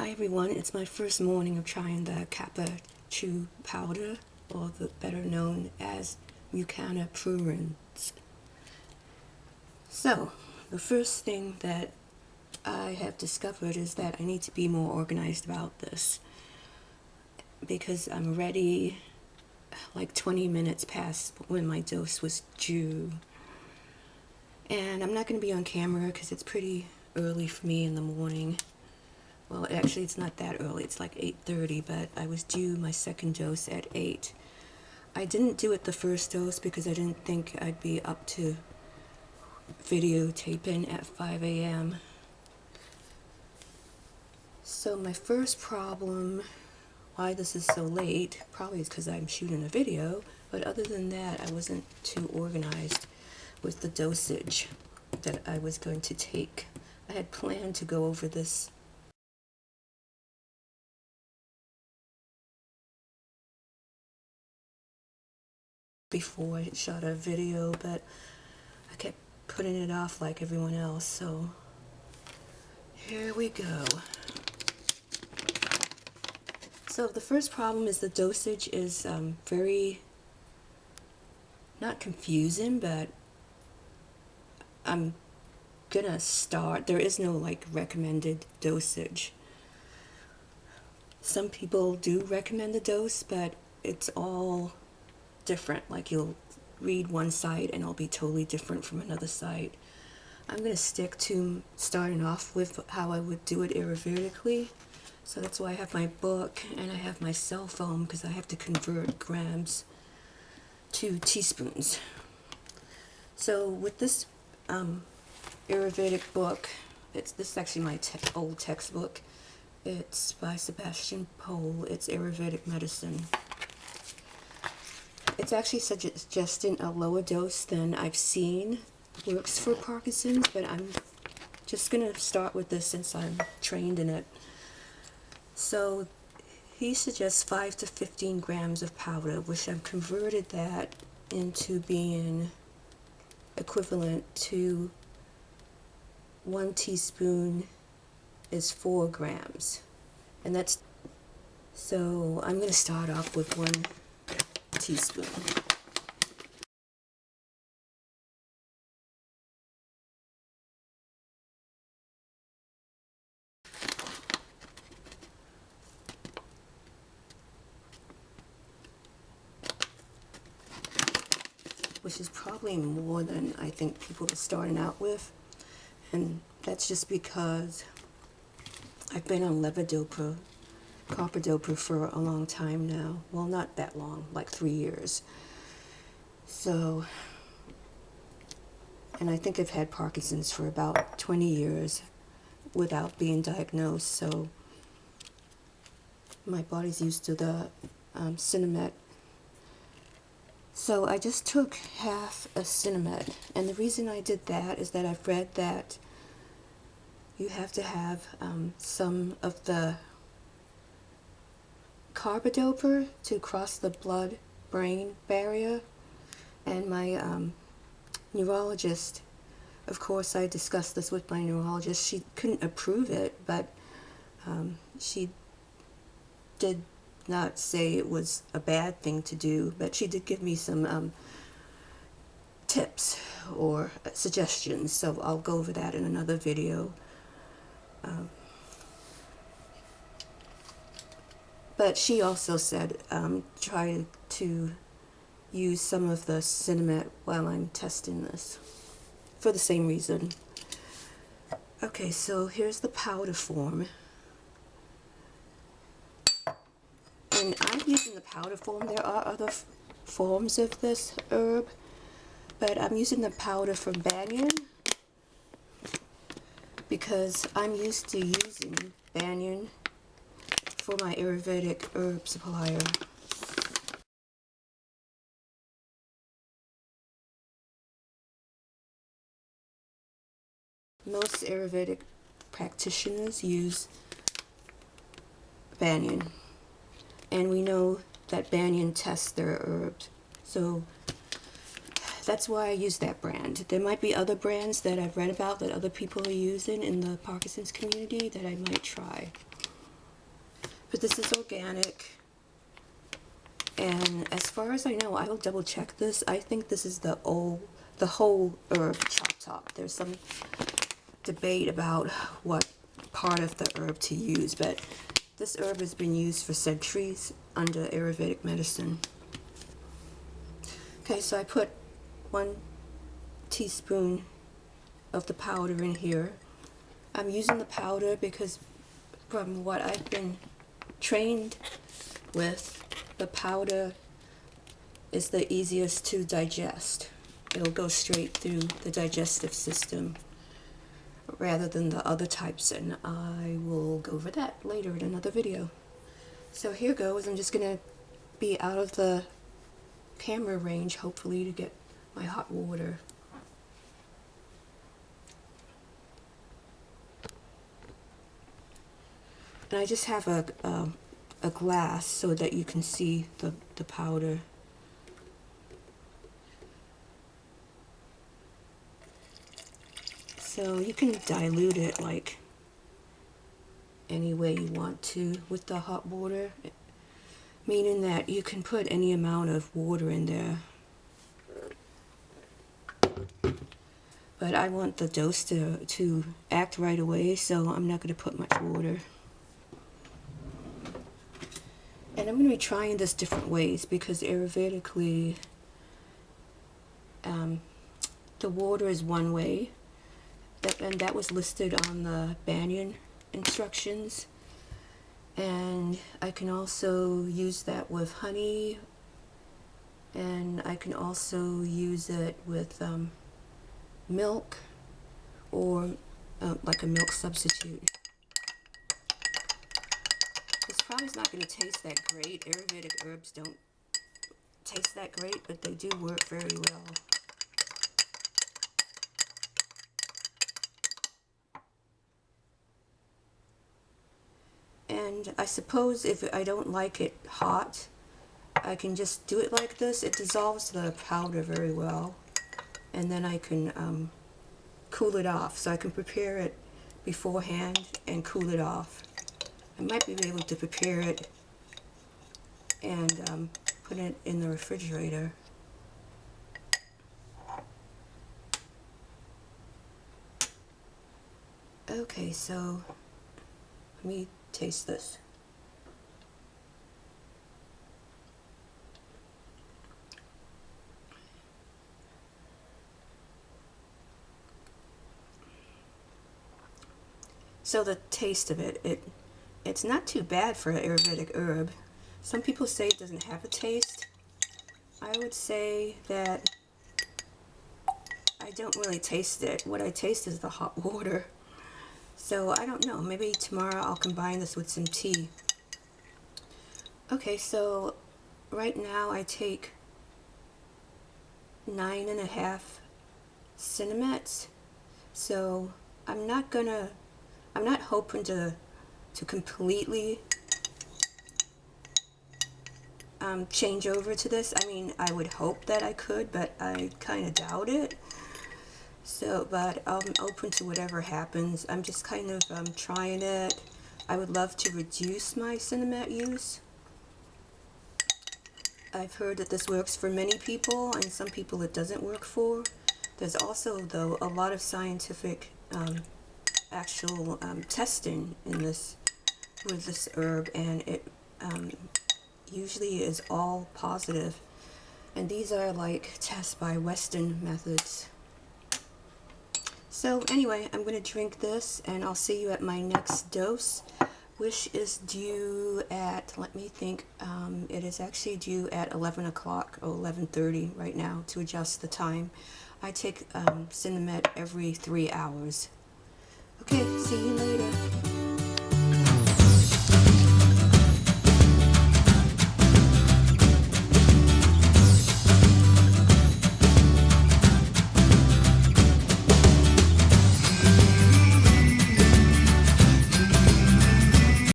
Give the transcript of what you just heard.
Hi everyone, it's my first morning of trying the Kappa Chew powder, or the better known as Mucuna pruriens. So, the first thing that I have discovered is that I need to be more organized about this because I'm ready like 20 minutes past when my dose was due. And I'm not going to be on camera because it's pretty early for me in the morning actually it's not that early it's like 8.30 but I was due my second dose at 8 I didn't do it the first dose because I didn't think I'd be up to videotaping at 5 a.m. So my first problem, why this is so late, probably is because I'm shooting a video, but other than that I wasn't too organized with the dosage that I was going to take. I had planned to go over this before I shot a video, but I kept putting it off like everyone else, so here we go. So the first problem is the dosage is um, very, not confusing, but I'm gonna start, there is no like recommended dosage. Some people do recommend the dose, but it's all different. Like you'll read one site and it'll be totally different from another site. I'm going to stick to starting off with how I would do it ayurvedically. So that's why I have my book and I have my cell phone because I have to convert grams to teaspoons. So with this um, Ayurvedic book, it's this is actually my te old textbook. It's by Sebastian Pole. It's Ayurvedic medicine. It's actually suggesting a lower dose than I've seen works for Parkinson's, but I'm just going to start with this since I'm trained in it. So he suggests 5 to 15 grams of powder, which I've converted that into being equivalent to one teaspoon is 4 grams. And that's, so I'm going to start off with one teaspoon. which is probably more than I think people are starting out with. And that's just because I've been on levodopa carbidopa for a long time now. Well, not that long, like three years. So, and I think I've had Parkinson's for about 20 years without being diagnosed. So, my body's used to the um, Sinemet. So I just took half a Sinemet. And the reason I did that is that I've read that you have to have um, some of the carbidopa to cross the blood-brain barrier. And my um, neurologist, of course, I discussed this with my neurologist. She couldn't approve it, but um, she did not say it was a bad thing to do, but she did give me some um, tips or suggestions, so I'll go over that in another video. Um, But she also said um, try to use some of the Sinemet while I'm testing this for the same reason. Okay, so here's the powder form. And I'm using the powder form. There are other forms of this herb, but I'm using the powder from Banyan because I'm used to using Banyan for my Ayurvedic herb supplier. Most Ayurvedic practitioners use Banyan. And we know that Banyan tests their herbs. So that's why I use that brand. There might be other brands that I've read about that other people are using in the Parkinson's community that I might try. But this is organic. And as far as I know, I will double check this. I think this is the old, the whole herb chop top. There's some debate about what part of the herb to use, but this herb has been used for centuries under Ayurvedic medicine. Okay, so I put one teaspoon of the powder in here. I'm using the powder because from what I've been trained with, the powder is the easiest to digest. It'll go straight through the digestive system rather than the other types and I will go over that later in another video. So here goes, I'm just going to be out of the camera range hopefully to get my hot water. And I just have a, um, a glass so that you can see the, the powder. So you can dilute it like any way you want to with the hot water, meaning that you can put any amount of water in there. But I want the dose to, to act right away, so I'm not going to put much water. And I'm going to be trying this different ways because Ayurvedically, um, the water is one way. That, and that was listed on the Banyan instructions. And I can also use that with honey. And I can also use it with um, milk or uh, like a milk substitute. Probably not going to taste that great. Ayurvedic herbs don't taste that great, but they do work very well. And I suppose if I don't like it hot, I can just do it like this. It dissolves the powder very well. And then I can um, cool it off. So I can prepare it beforehand and cool it off. I might be able to prepare it and um, put it in the refrigerator. Okay, so let me taste this. So the taste of it, it it's not too bad for an Ayurvedic herb. Some people say it doesn't have a taste. I would say that I don't really taste it. What I taste is the hot water. So I don't know. Maybe tomorrow I'll combine this with some tea. Okay, so right now I take nine and a half Sinemet. So I'm not gonna, I'm not hoping to to completely um, change over to this. I mean, I would hope that I could, but I kind of doubt it. So, but I'm open to whatever happens. I'm just kind of um, trying it. I would love to reduce my Sinemet use. I've heard that this works for many people, and some people it doesn't work for. There's also, though, a lot of scientific um, actual um, testing in this with this herb and it um, usually is all positive. And these are like tests by Western methods. So anyway I'm going to drink this and I'll see you at my next dose which is due at let me think um, it is actually due at 11 o'clock or 11:30 right now to adjust the time. I take um, Sinemet every three hours. Okay see you later